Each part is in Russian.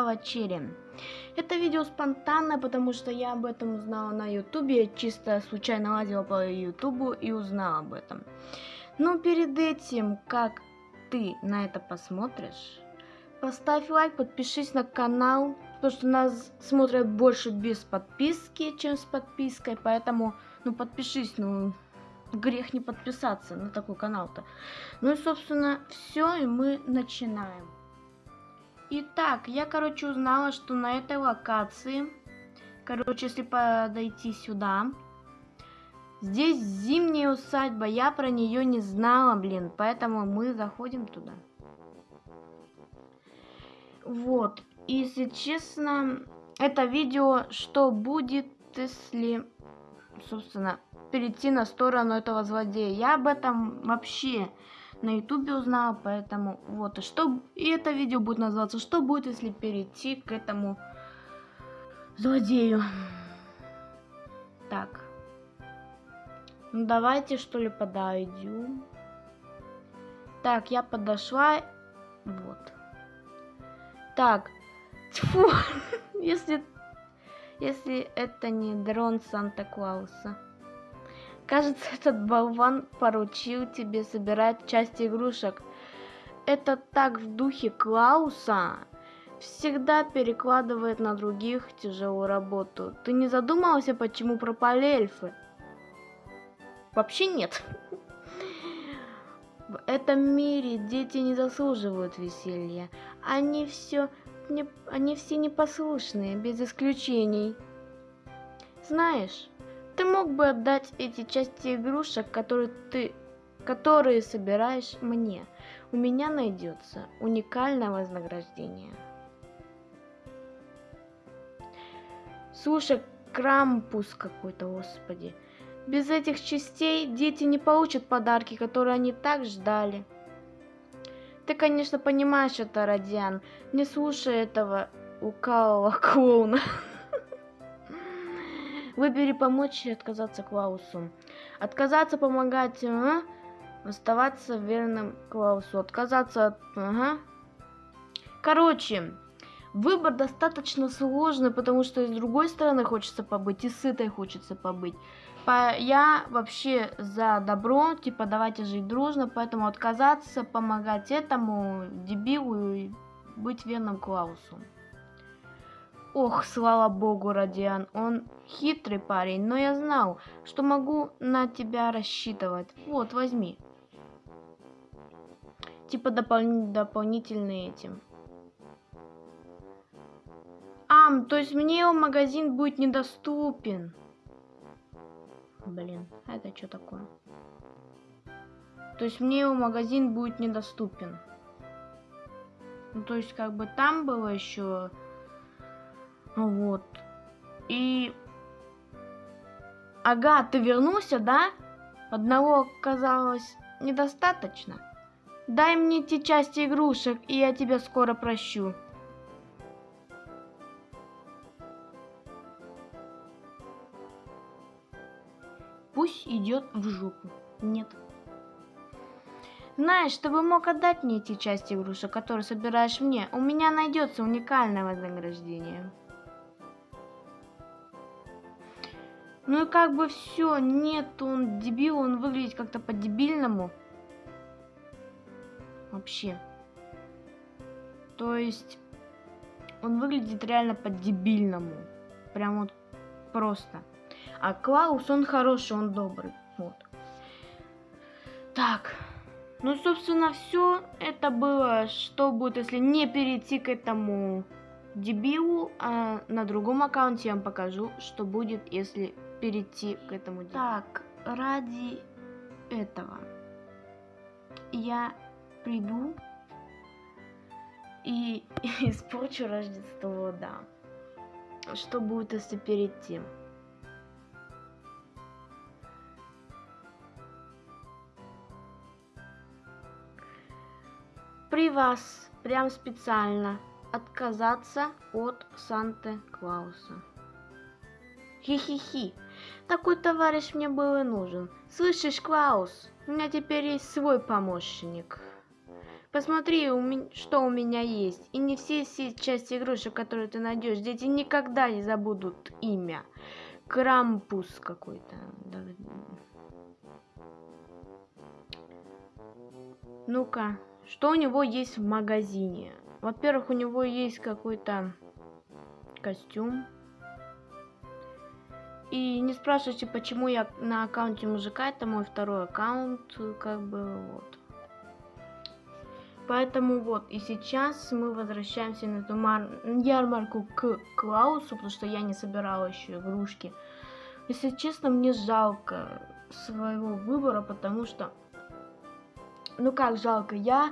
овощерия. Это видео спонтанное, потому что я об этом узнала на ютубе. Чисто случайно лазила по ютубу и узнала об этом. Но перед этим, как ты на это посмотришь, поставь лайк, подпишись на канал, потому что нас смотрят больше без подписки, чем с подпиской, поэтому, ну, подпишись, ну, грех не подписаться на такой канал-то. Ну и, собственно, все, и мы начинаем. Итак, я, короче, узнала, что на этой локации, короче, если подойти сюда, здесь зимняя усадьба, я про нее не знала, блин, поэтому мы заходим туда. Вот, если честно, это видео, что будет, если, собственно, перейти на сторону этого злодея. Я об этом вообще на ютубе узнала, поэтому вот. И, что, и это видео будет называться «Что будет, если перейти к этому злодею?» Так. Ну давайте что ли подойдем. Так, я подошла. Вот. Так. Тьфу. если, если это не дрон Санта-Клауса. Кажется, этот болван поручил тебе собирать части игрушек. Это так в духе Клауса. Всегда перекладывает на других тяжелую работу. Ты не задумывался, почему пропали эльфы? Вообще нет. В этом мире дети не заслуживают веселья. Они все, не, они все непослушные, без исключений. Знаешь, ты мог бы отдать эти части игрушек, которые ты которые собираешь мне. У меня найдется уникальное вознаграждение. Слушай, крампус какой-то, господи. Без этих частей дети не получат подарки, которые они так ждали. Ты, конечно, понимаешь это, Радиан. Не слушай этого укалого клоуна. Выбери помочь и отказаться Клаусу. Отказаться помогать, ага. Оставаться верным Клаусу. Отказаться от... Ага. Короче, выбор достаточно сложный, потому что с другой стороны хочется побыть, и с этой хочется побыть. По, я вообще за добро, типа давайте жить дружно, поэтому отказаться, помогать этому дебилу и быть верным Клаусу. Ох, слава богу, Радиан, он хитрый парень, но я знал, что могу на тебя рассчитывать. Вот, возьми. Типа допол дополнительный этим. Ам, то есть мне его магазин будет недоступен. Блин, это что такое? То есть мне его магазин будет недоступен. Ну, то есть как бы там было еще вот. И... Ага, ты вернулся, да? Одного оказалось недостаточно. Дай мне те части игрушек, и я тебя скоро прощу. Пусть идет в жопу. Нет. Знаешь, чтобы мог отдать мне эти части игрушек, которые собираешь мне, у меня найдется уникальное вознаграждение. Ну и как бы все, нет, он дебил, он выглядит как-то по-дебильному. Вообще. То есть, он выглядит реально по-дебильному. Прям вот просто. А Клаус, он хороший, он добрый. Вот. Так. Ну, собственно, все это было, что будет, если не перейти к этому дебилу, а на другом аккаунте я вам покажу, что будет, если перейти к этому делу. Так, ради этого я приду и испорчу Рождество, да. Что будет, если перейти? При вас прям специально отказаться от Санта-Клауса. Хи-хи-хи. Такой товарищ мне был и нужен. Слышишь, Клаус, у меня теперь есть свой помощник. Посмотри, что у меня есть. И не все части игрушек, которые ты найдешь. Дети никогда не забудут имя. Крампус какой-то. Ну-ка, что у него есть в магазине? Во-первых, у него есть какой-то костюм. И не спрашивайте, почему я на аккаунте мужика, это мой второй аккаунт, как бы вот. Поэтому вот, и сейчас мы возвращаемся на эту ярмарку к Клаусу, потому что я не собирала еще игрушки. Если честно, мне жалко своего выбора, потому что... Ну как жалко, я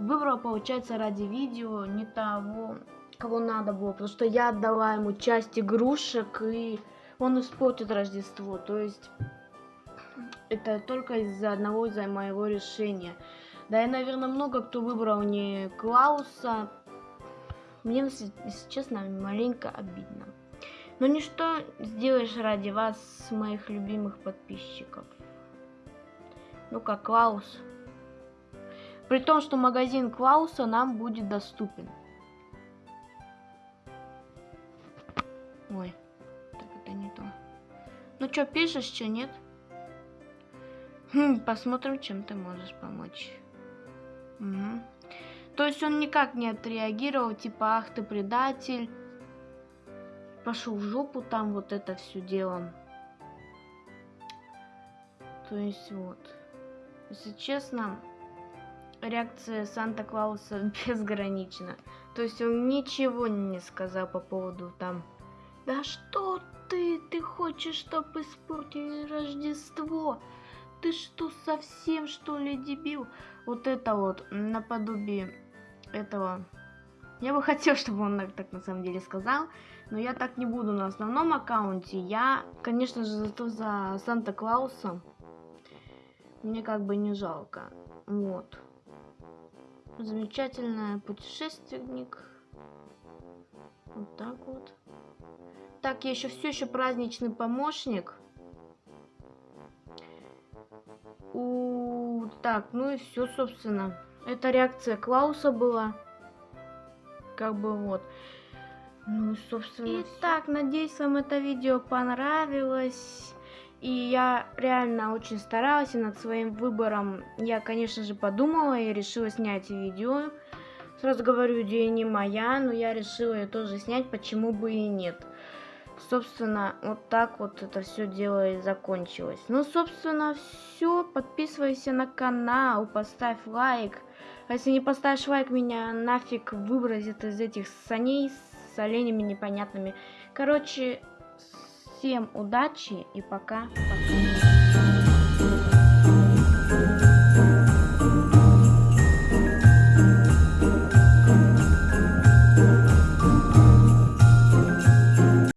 выбрала, получается, ради видео не того, кого надо было, потому что я отдала ему часть игрушек, и он испортит Рождество. То есть это только из-за одного из-за моего решения. Да и, наверное, много кто выбрал не Клауса. Мне, если честно, маленько обидно. Но ничто сделаешь ради вас, моих любимых подписчиков. Ну как Клаус. При том, что магазин Клауса нам будет доступен. Ой, так это не то. Ну что, пишешь, что нет? Хм, посмотрим, чем ты можешь помочь. Угу. То есть он никак не отреагировал, типа, ах ты предатель. Пошел в жопу там вот это все дело. То есть вот. Если честно, реакция Санта-Клауса безгранична. То есть он ничего не сказал по поводу там да что ты? Ты хочешь, чтобы испортили Рождество? Ты что, совсем что ли дебил? Вот это вот, наподобие этого. Я бы хотел, чтобы он так на самом деле сказал, но я так не буду на основном аккаунте. Я, конечно же, зато за Санта-Клауса. Мне как бы не жалко. Вот. Замечательный путешественник. Вот так вот. Так, я еще все еще праздничный помощник. У, так, ну и все, собственно. Это реакция Клауса была. Как бы вот. Ну, собственно. Итак, надеюсь, вам это видео понравилось. И я реально очень старалась, и над своим выбором я, конечно же, подумала и решила снять видео. Сразу говорю, идея не моя, но я решила ее тоже снять, почему бы и нет собственно, вот так вот это все дело и закончилось. Ну, собственно, все. Подписывайся на канал, поставь лайк. А если не поставишь лайк, меня нафиг выбросит из этих саней с оленями непонятными. Короче, всем удачи и пока-пока.